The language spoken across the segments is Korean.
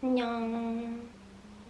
안녕.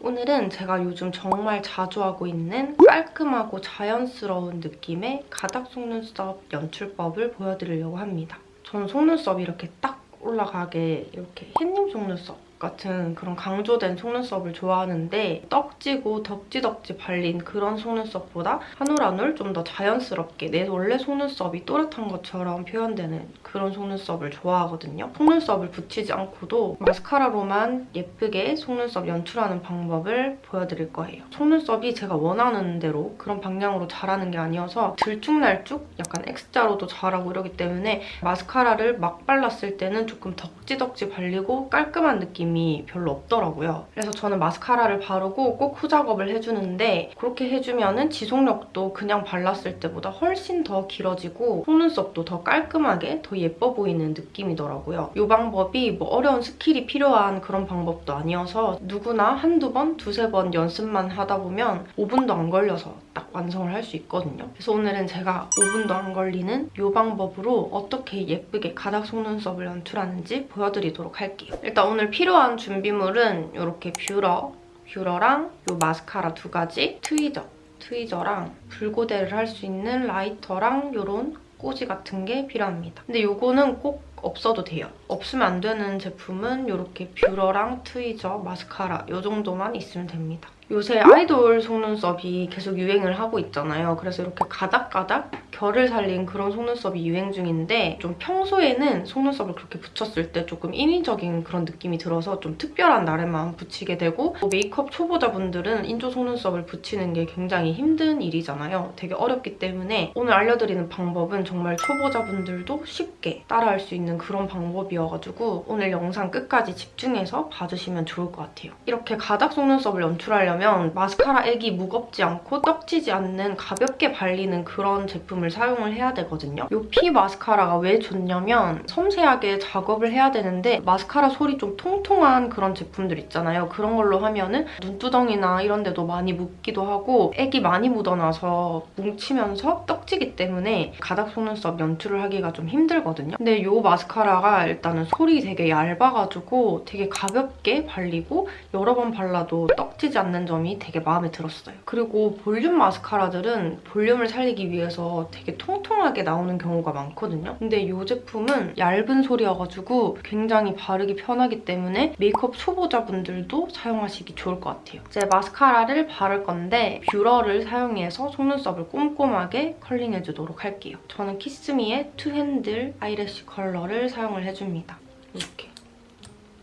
오늘은 제가 요즘 정말 자주 하고 있는 깔끔하고 자연스러운 느낌의 가닥 속눈썹 연출법을 보여드리려고 합니다. 저는 속눈썹이 이렇게 딱 올라가게 이렇게 햇님 속눈썹 같은 그런 강조된 속눈썹을 좋아하는데 떡지고 덕지덕지 발린 그런 속눈썹보다 한 올 한 올 좀 더 자연스럽게 내 원래 속눈썹이 또렷한 것처럼 표현되는 그런 속눈썹을 좋아하거든요. 속눈썹을 붙이지 않고도 마스카라로만 예쁘게 속눈썹 연출하는 방법을 보여드릴 거예요. 속눈썹이 제가 원하는 대로 그런 방향으로 자라는 게 아니어서 들쭉날쭉 약간 X자로도 자라고 이러기 때문에 마스카라를 막 발랐을 때는 조금 덕지덕지 발리고 깔끔한 느낌 이 별로 없더라고요. 그래서 저는 마스카라를 바르고 꼭 후작업을 해주는데 그렇게 해주면 은 지속력도 그냥 발랐을 때보다 훨씬 더 길어지고 속눈썹도 더 깔끔하게 더 예뻐 보이는 느낌이더라고요. 이 방법이 뭐 어려운 스킬이 필요한 그런 방법도 아니어서 누구나 한두 번, 두세 번 연습만 하다 보면 5분도 안 걸려서 딱 완성을 할 수 있거든요. 그래서 오늘은 제가 5분도 안 걸리는 이 방법으로 어떻게 예쁘게 가닥 속눈썹을 연출하는지 보여드리도록 할게요. 일단 오늘 필요한 준비물은 이렇게 뷰러, 뷰러랑 이 마스카라 두 가지, tweezer, tweezer랑 불고데를 할 수 있는 라이터랑 이런 꼬지 같은 게 필요합니다. 근데 이거는 꼭 없어도 돼요. 없으면 안 되는 제품은 이렇게 뷰러랑 tweezer, 마스카라 이 정도만 있으면 됩니다. 요새 아이돌 속눈썹이 계속 유행을 하고 있잖아요. 그래서 이렇게 가닥가닥 결을 살린 그런 속눈썹이 유행 중인데 좀 평소에는 속눈썹을 그렇게 붙였을 때 조금 인위적인 그런 느낌이 들어서 좀 특별한 날에만 붙이게 되고 뭐 메이크업 초보자분들은 인조 속눈썹을 붙이는 게 굉장히 힘든 일이잖아요. 되게 어렵기 때문에 오늘 알려드리는 방법은 정말 초보자분들도 쉽게 따라할 수 있는 그런 방법이어가지고 오늘 영상 끝까지 집중해서 봐주시면 좋을 것 같아요. 이렇게 가닥 속눈썹을 연출하려면 마스카라 액이 무겁지 않고 떡지지 않는 가볍게 발리는 그런 제품을 사용을 해야 되거든요. 이 피 마스카라가 왜 좋냐면 섬세하게 작업을 해야 되는데 마스카라 솔이 좀 통통한 그런 제품들 있잖아요. 그런 걸로 하면은 눈두덩이나 이런 데도 많이 묻기도 하고 액이 많이 묻어나서 뭉치면서 떡지기 때문에 가닥 속눈썹 연출을 하기가 좀 힘들거든요. 근데 이 마스카라가 일단은 솔이 되게 얇아가지고 되게 가볍게 발리고 여러 번 발라도 떡지지 않는 점이 되게 마음에 들었어요. 그리고 볼륨 마스카라들은 볼륨을 살리기 위해서 되게 통통하게 나오는 경우가 많거든요. 근데 이 제품은 얇은 솔이어가지고 굉장히 바르기 편하기 때문에 메이크업 초보자분들도 사용하시기 좋을 것 같아요. 이제 마스카라를 바를 건데 뷰러를 사용해서 속눈썹을 꼼꼼하게 컬링해주도록 할게요. 저는 키스미의 two handle eyelash curler를 사용을 해줍니다. 이렇게.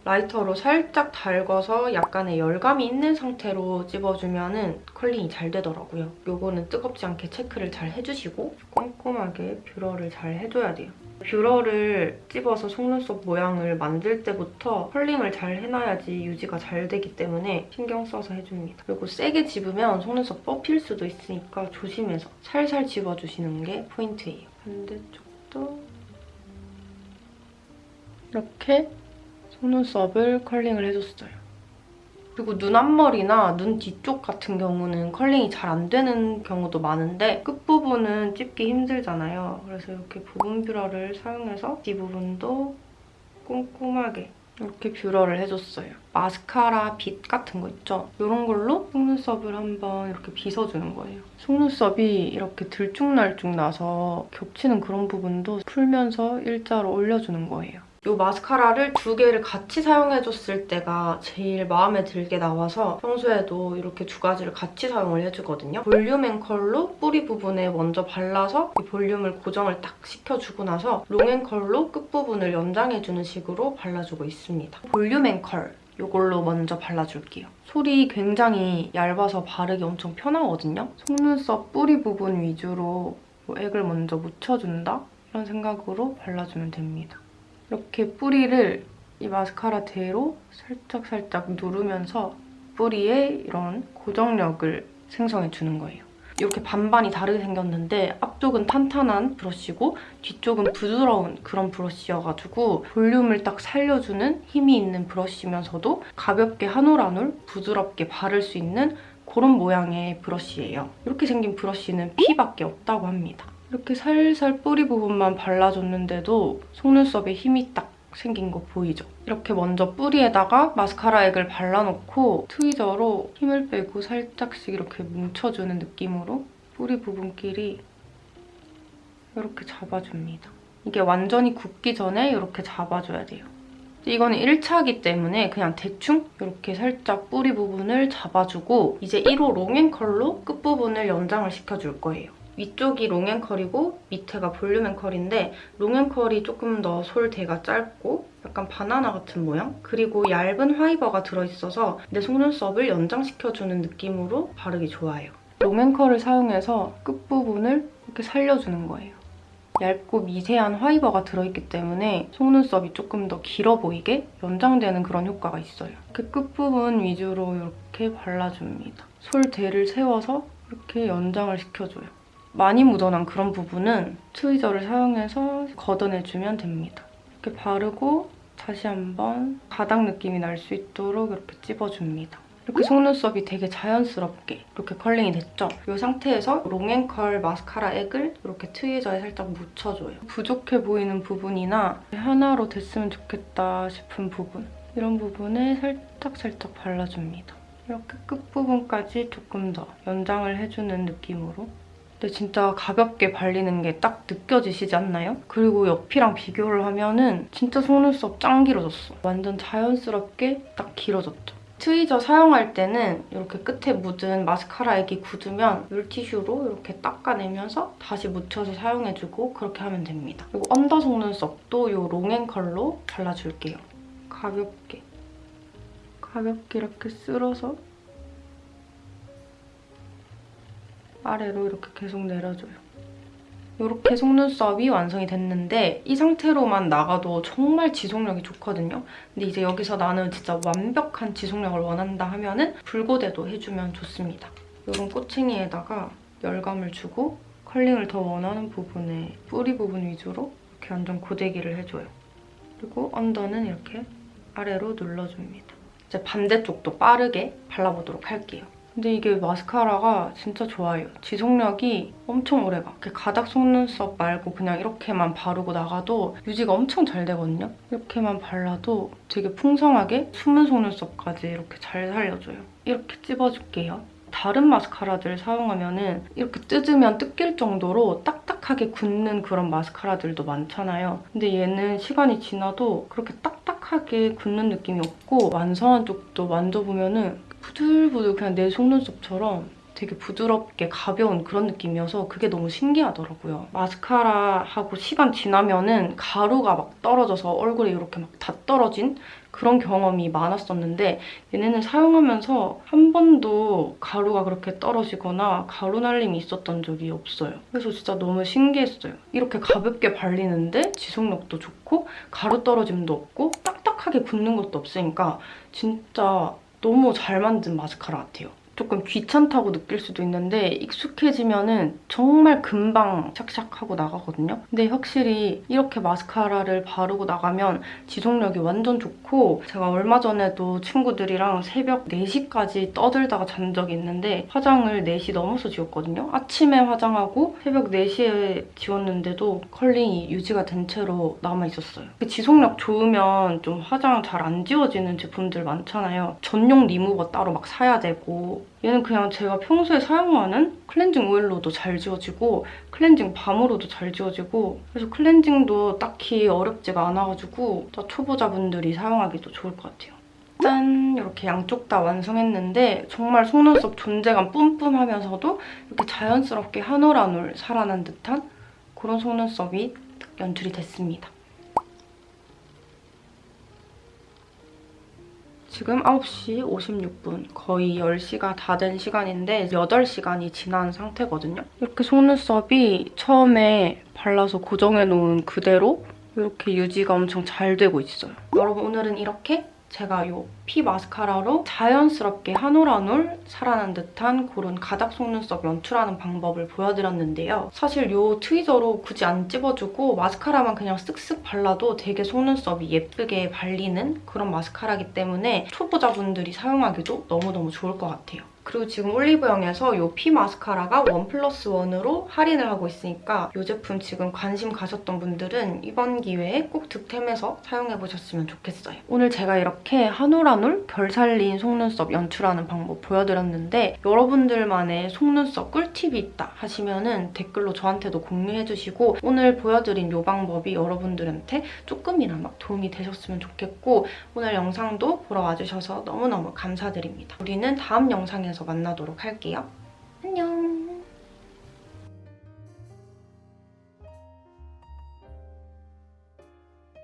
라이터로 살짝 달궈서 약간의 열감이 있는 상태로 찝어주면 컬링이 잘 되더라고요. 요거는 뜨겁지 않게 체크를 잘 해주시고 꼼꼼하게 뷰러를 잘 해줘야 돼요. 뷰러를 찝어서 속눈썹 모양을 만들 때부터 컬링을 잘 해놔야지 유지가 잘 되기 때문에 신경 써서 해줍니다. 그리고 세게 집으면 속눈썹 뽑힐 수도 있으니까 조심해서 살살 집어주시는 게 포인트예요. 반대쪽도 이렇게 속눈썹을 컬링을 해줬어요. 그리고 눈 앞머리나 눈 뒤쪽 같은 경우는 컬링이 잘 안 되는 경우도 많은데 끝부분은 찝기 힘들잖아요. 그래서 이렇게 부분 뷰러를 사용해서 뒷부분도 꼼꼼하게 이렇게 뷰러를 해줬어요. 마스카라 빗 같은 거 있죠? 이런 걸로 속눈썹을 한번 이렇게 빗어주는 거예요. 속눈썹이 이렇게 들쭉날쭉 나서 겹치는 그런 부분도 풀면서 일자로 올려주는 거예요. 이 마스카라를 두 개를 같이 사용해줬을 때가 제일 마음에 들게 나와서 평소에도 이렇게 두 가지를 같이 사용을 해주거든요. Volume & Curl로 뿌리 부분에 먼저 발라서 이 볼륨을 고정을 딱 시켜주고 나서 Long & Curl로 끝부분을 연장해주는 식으로 발라주고 있습니다. Volume & Curl 이걸로 먼저 발라줄게요. 솔이 굉장히 얇아서 바르기 엄청 편하거든요. 속눈썹 뿌리 부분 위주로 액을 먼저 묻혀준다? 이런 생각으로 발라주면 됩니다. 이렇게 뿌리를 이 마스카라대로 살짝살짝 누르면서 뿌리에 이런 고정력을 생성해주는 거예요. 이렇게 반반이 다르게 생겼는데 앞쪽은 탄탄한 브러쉬고 뒤쪽은 부드러운 그런 브러쉬여가지고 볼륨을 딱 살려주는 힘이 있는 브러쉬면서도 가볍게 한 올 한 올 부드럽게 바를 수 있는 그런 모양의 브러쉬예요. 이렇게 생긴 브러쉬는 P밖에 없다고 합니다. 이렇게 살살 뿌리 부분만 발라줬는데도 속눈썹에 힘이 딱 생긴 거 보이죠? 이렇게 먼저 뿌리에다가 마스카라 액을 발라놓고 트위저로 힘을 빼고 살짝씩 이렇게 뭉쳐주는 느낌으로 뿌리 부분끼리 이렇게 잡아줍니다. 이게 완전히 굳기 전에 이렇게 잡아줘야 돼요. 이거는 1차기 때문에 그냥 대충 이렇게 살짝 뿌리 부분을 잡아주고 이제 1호 롱앤컬로 끝부분을 연장을 시켜줄 거예요. 위쪽이 롱앤컬이고 밑에가 볼륨앤컬인데 롱앤컬이 조금 더 솔대가 짧고 약간 바나나 같은 모양? 그리고 얇은 화이버가 들어있어서 내 속눈썹을 연장시켜주는 느낌으로 바르기 좋아요. 롱앤컬을 사용해서 끝부분을 이렇게 살려주는 거예요. 얇고 미세한 화이버가 들어있기 때문에 속눈썹이 조금 더 길어 보이게 연장되는 그런 효과가 있어요. 이렇게 끝부분 위주로 이렇게 발라줍니다. 솔대를 세워서 이렇게 연장을 시켜줘요. 많이 묻어난 그런 부분은 트위저를 사용해서 걷어내주면 됩니다. 이렇게 바르고 다시 한번 가닥 느낌이 날 수 있도록 이렇게 찝어줍니다. 이렇게 속눈썹이 되게 자연스럽게 이렇게 컬링이 됐죠? 이 상태에서 롱앤컬 마스카라 액을 이렇게 트위저에 살짝 묻혀줘요. 부족해 보이는 부분이나 하나로 됐으면 좋겠다 싶은 부분 이런 부분에 살짝살짝 발라줍니다. 이렇게 끝부분까지 조금 더 연장을 해주는 느낌으로 근데 진짜 가볍게 발리는 게 딱 느껴지시지 않나요? 그리고 옆이랑 비교를 하면 은 진짜 속눈썹 짱 길어졌어. 완전 자연스럽게 딱 길어졌죠. tweezer 사용할 때는 이렇게 끝에 묻은 마스카라 액이 굳으면 물티슈로 이렇게 닦아내면서 다시 묻혀서 사용해주고 그렇게 하면 됩니다. 그리고 under 속눈썹도 이 Long & Curl로 발라줄게요. 가볍게. 가볍게 이렇게 쓸어서 아래로 이렇게 계속 내려줘요. 이렇게 속눈썹이 완성이 됐는데 이 상태로만 나가도 정말 지속력이 좋거든요. 근데 이제 여기서 나는 진짜 완벽한 지속력을 원한다 하면 은 붉고대도 해주면 좋습니다. 이런 꼬챙이에다가 열감을 주고 컬링을 더 원하는 부분에 뿌리 부분 위주로 이렇게 완전 고데기를 해줘요. 그리고 언더는 이렇게 아래로 눌러줍니다. 이제 반대쪽도 빠르게 발라보도록 할게요. 근데 이게 마스카라가 진짜 좋아요. 지속력이 엄청 오래가. 이렇게 가닥 속눈썹 말고 그냥 이렇게만 바르고 나가도 유지가 엄청 잘 되거든요. 이렇게만 발라도 되게 풍성하게 숨은 속눈썹까지 이렇게 잘 살려줘요. 이렇게 찝어줄게요. 다른 마스카라들 사용하면 은 이렇게 뜯으면 뜯길 정도로 딱딱하게 굳는 그런 마스카라들도 많잖아요. 근데 얘는 시간이 지나도 그렇게 딱딱하게 굳는 느낌이 없고 완성한 쪽도 만져보면 은 부들부들 그냥 내 속눈썹처럼 되게 부드럽게 가벼운 그런 느낌이어서 그게 너무 신기하더라고요. 마스카라하고 시간 지나면 은 가루가 막 떨어져서 얼굴에 이렇게 막 다 떨어진 그런 경험이 많았었는데 얘네는 사용하면서 한 번도 가루가 그렇게 떨어지거나 가루 날림이 있었던 적이 없어요. 그래서 진짜 너무 신기했어요. 이렇게 가볍게 발리는데 지속력도 좋고 가루 떨어짐도 없고 딱딱하게 굳는 것도 없으니까 진짜 너무 잘 만든 마스카라 같아요. 조금 귀찮다고 느낄 수도 있는데 익숙해지면 은 정말 금방 샥샥하고 나가거든요. 근데 확실히 이렇게 마스카라를 바르고 나가면 지속력이 완전 좋고 제가 얼마 전에도 친구들이랑 새벽 4시까지 떠들다가 잔 적이 있는데 화장을 4시 넘어서 지웠거든요. 아침에 화장하고 새벽 4시에 지웠는데도 컬링이 유지가 된 채로 남아있었어요. 지속력 좋으면 좀 화장 잘 안 지워지는 제품들 많잖아요. 전용 리무버 따로 막 사야 되고 얘는 그냥 제가 평소에 사용하는 클렌징 오일로도 잘 지워지고 클렌징 밤으로도 잘 지워지고 그래서 클렌징도 딱히 어렵지가 않아가지고 초보자분들이 사용하기도 좋을 것 같아요. 짠! 이렇게 양쪽 다 완성했는데 정말 속눈썹 존재감 뿜뿜하면서도 이렇게 자연스럽게 한 올 한 올 살아난 듯한 그런 속눈썹이 연출이 됐습니다. 지금 9시 56분, 거의 10시가 다 된 시간인데 8시간이 지난 상태거든요. 이렇게 속눈썹이 처음에 발라서 고정해놓은 그대로 이렇게 유지가 엄청 잘 되고 있어요. 여러분 오늘은 이렇게 제가 이 피 마스카라로 자연스럽게 한 올 한 올 살아난 듯한 그런 가닥 속눈썹 연출하는 방법을 보여드렸는데요. 사실 이 tweezer로 굳이 안 찝어주고 마스카라만 그냥 쓱쓱 발라도 되게 속눈썹이 예쁘게 발리는 그런 마스카라기 때문에 초보자분들이 사용하기도 너무너무 좋을 것 같아요. 그리고 지금 올리브영에서 이 피 마스카라가 one plus one으로 할인을 하고 있으니까 이 제품 지금 관심 가셨던 분들은 이번 기회에 꼭 득템해서 사용해보셨으면 좋겠어요. 오늘 제가 이렇게 한올한올 결 살린 속눈썹 연출하는 방법 보여드렸는데 여러분들만의 속눈썹 꿀팁이 있다 하시면 은 댓글로 저한테도 공유해주시고 오늘 보여드린 이 방법이 여러분들한테 조금이나마 도움이 되셨으면 좋겠고 오늘 영상도 보러 와주셔서 너무너무 감사드립니다. 우리는 다음 영상에서 만나도록 할게요. 안녕!